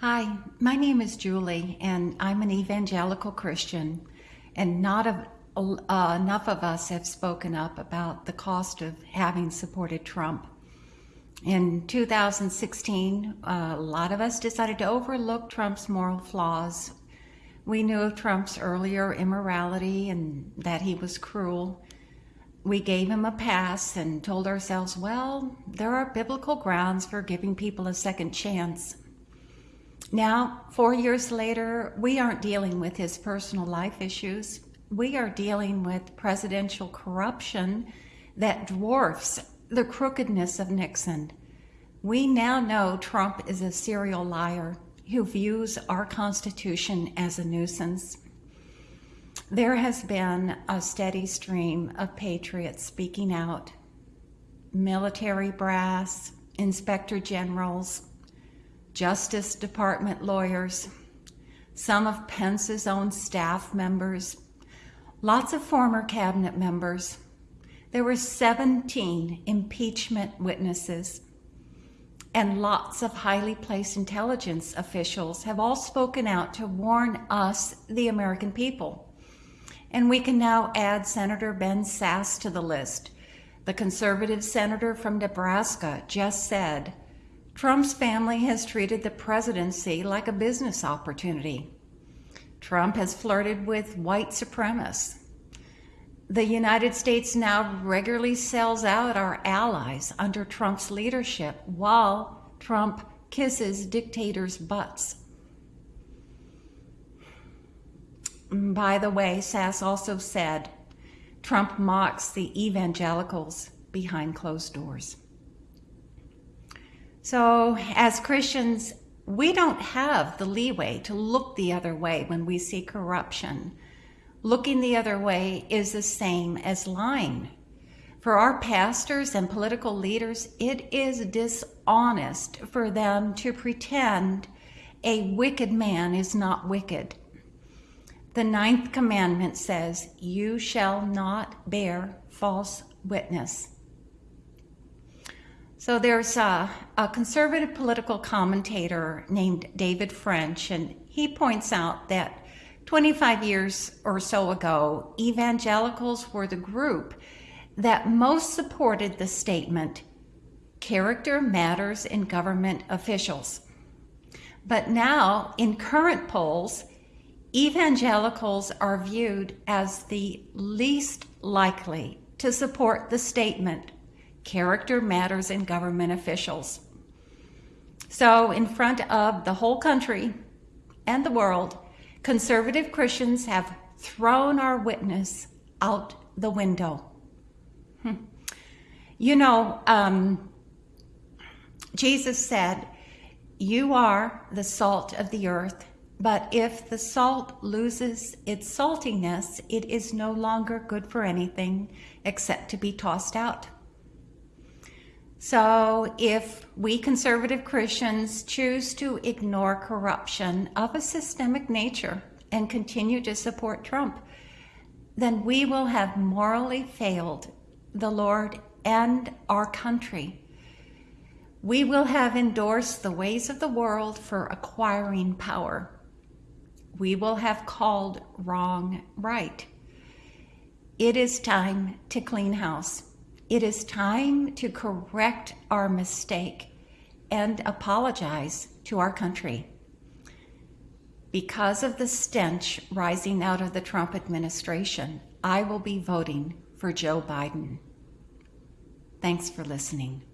Hi, my name is Julie, and I'm an evangelical Christian, and not a, uh, enough of us have spoken up about the cost of having supported Trump. In 2016, uh, a lot of us decided to overlook Trump's moral flaws. We knew of Trump's earlier immorality and that he was cruel. We gave him a pass and told ourselves, well, there are biblical grounds for giving people a second chance. Now, four years later, we aren't dealing with his personal life issues. We are dealing with presidential corruption that dwarfs the crookedness of Nixon. We now know Trump is a serial liar who views our Constitution as a nuisance. There has been a steady stream of patriots speaking out. Military brass, inspector generals, Justice Department lawyers, some of Pence's own staff members, lots of former cabinet members. There were 17 impeachment witnesses, and lots of highly placed intelligence officials have all spoken out to warn us, the American people. And we can now add Senator Ben Sasse to the list. The conservative senator from Nebraska just said, Trump's family has treated the presidency like a business opportunity. Trump has flirted with white supremacists. The United States now regularly sells out our allies under Trump's leadership while Trump kisses dictators' butts. By the way, Sasse also said Trump mocks the evangelicals behind closed doors. So, as Christians, we don't have the leeway to look the other way when we see corruption. Looking the other way is the same as lying. For our pastors and political leaders, it is dishonest for them to pretend a wicked man is not wicked. The ninth commandment says, You shall not bear false witness. So there's a, a, conservative political commentator named David French, and he points out that 25 years or so ago, evangelicals were the group that most supported the statement, character matters in government officials. But now, in current polls, evangelicals are viewed as the least likely to support the statement character matters in government officials. So, in front of the whole country and the world, conservative Christians have thrown our witness out the window. Hmm. You know, um, Jesus said, You are the salt of the earth, but if the salt loses its saltiness, it is no longer good for anything except to be tossed out. So, if we conservative Christians choose to ignore corruption of a systemic nature and continue to support Trump, then we will have morally failed the Lord and our country. We will have endorsed the ways of the world for acquiring power. We will have called wrong right. It is time to clean house. It is time to correct our mistake and apologize to our country. Because of the stench rising out of the Trump administration, I will be voting for Joe Biden. Thanks for listening.